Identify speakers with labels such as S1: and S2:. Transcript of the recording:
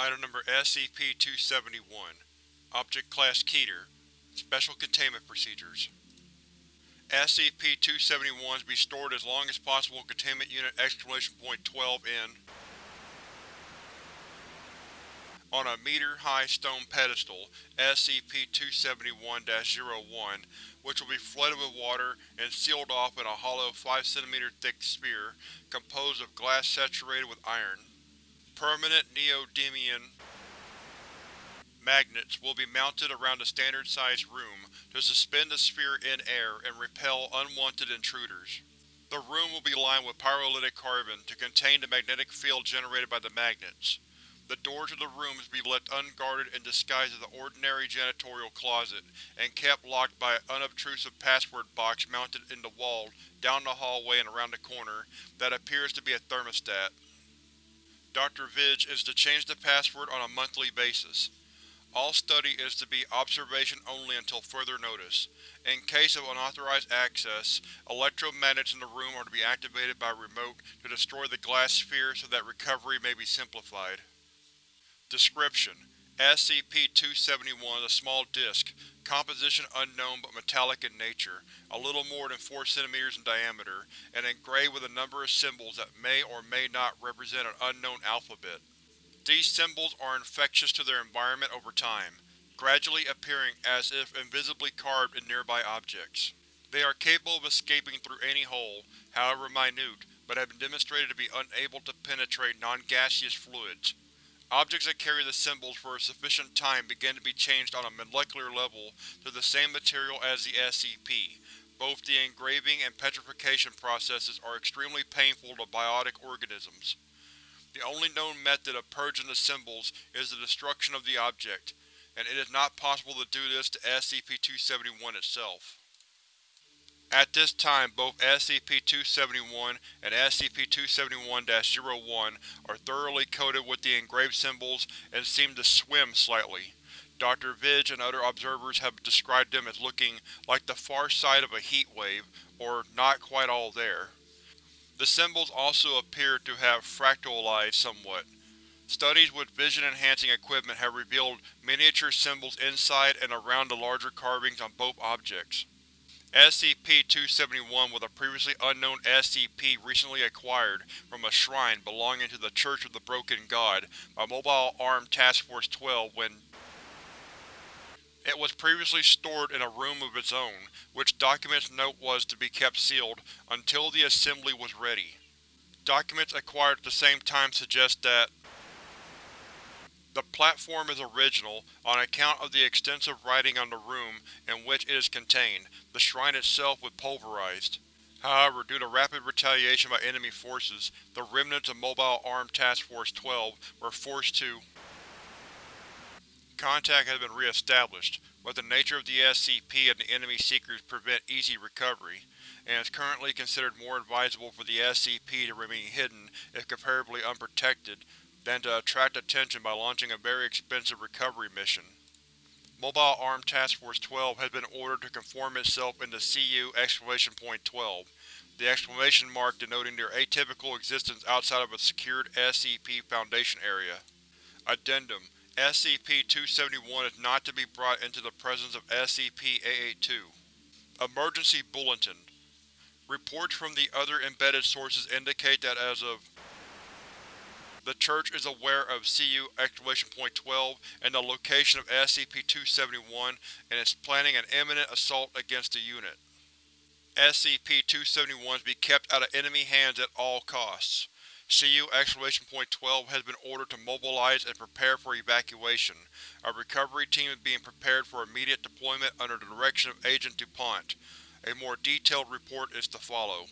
S1: Item Number SCP-271 Object Class Keter Special Containment Procedures SCP-271 is to be stored as long as possible in Containment Unit Exclamation Point 12 in on a meter-high stone pedestal, SCP-271-01, which will be flooded with water and sealed off in a hollow 5 cm thick sphere composed of glass saturated with iron. Permanent neodymium magnets will be mounted around the standard-sized room to suspend the sphere in air and repel unwanted intruders. The room will be lined with pyrolytic carbon to contain the magnetic field generated by the magnets. The doors of the rooms will be left unguarded and disguised as an ordinary janitorial closet, and kept locked by an unobtrusive password box mounted in the wall down the hallway and around the corner that appears to be a thermostat. Dr. Vidge is to change the password on a monthly basis. All study is to be observation only until further notice. In case of unauthorized access, electromagnets in the room are to be activated by remote to destroy the glass sphere so that recovery may be simplified. Description: SCP-271 is a small disk, composition unknown but metallic in nature, a little more than 4 cm in diameter, and engraved with a number of symbols that may or may not represent an unknown alphabet. These symbols are infectious to their environment over time, gradually appearing as if invisibly carved in nearby objects. They are capable of escaping through any hole, however minute, but have been demonstrated to be unable to penetrate non-gaseous fluids. Objects that carry the symbols for a sufficient time begin to be changed on a molecular level to the same material as the SCP. Both the engraving and petrification processes are extremely painful to biotic organisms. The only known method of purging the symbols is the destruction of the object, and it is not possible to do this to SCP-271 itself. At this time, both SCP-271 and SCP-271-01 are thoroughly coated with the engraved symbols and seem to swim slightly. Dr. Vidge and other observers have described them as looking like the far side of a heat wave, or not quite all there. The symbols also appear to have fractalized somewhat. Studies with vision-enhancing equipment have revealed miniature symbols inside and around the larger carvings on both objects. SCP-271 was a previously unknown SCP recently acquired from a shrine belonging to the Church of the Broken God by Mobile Armed Task Force 12 when it was previously stored in a room of its own, which documents note was to be kept sealed until the assembly was ready. Documents acquired at the same time suggest that the platform is original on account of the extensive writing on the room in which it is contained. The shrine itself was pulverized. However, due to rapid retaliation by enemy forces, the remnants of Mobile Armed Task Force 12 were forced to Contact has been re-established, but the nature of the SCP and the enemy seekers prevent easy recovery, and is currently considered more advisable for the SCP to remain hidden if comparably unprotected than to attract attention by launching a very expensive recovery mission. Mobile Armed Task Force 12 has been ordered to conform itself into CU exclamation point 12, the exclamation mark denoting their atypical existence outside of a secured SCP Foundation area. Addendum: SCP-271 is not to be brought into the presence of SCP-882. Emergency Bulletin Reports from the other embedded sources indicate that as of the Church is aware of CU exclamation point 12 and the location of SCP-271 and is planning an imminent assault against the unit. SCP-271 is to be kept out of enemy hands at all costs. CU exclamation point 12 has been ordered to mobilize and prepare for evacuation. A recovery team is being prepared for immediate deployment under the direction of Agent DuPont. A more detailed report is to follow.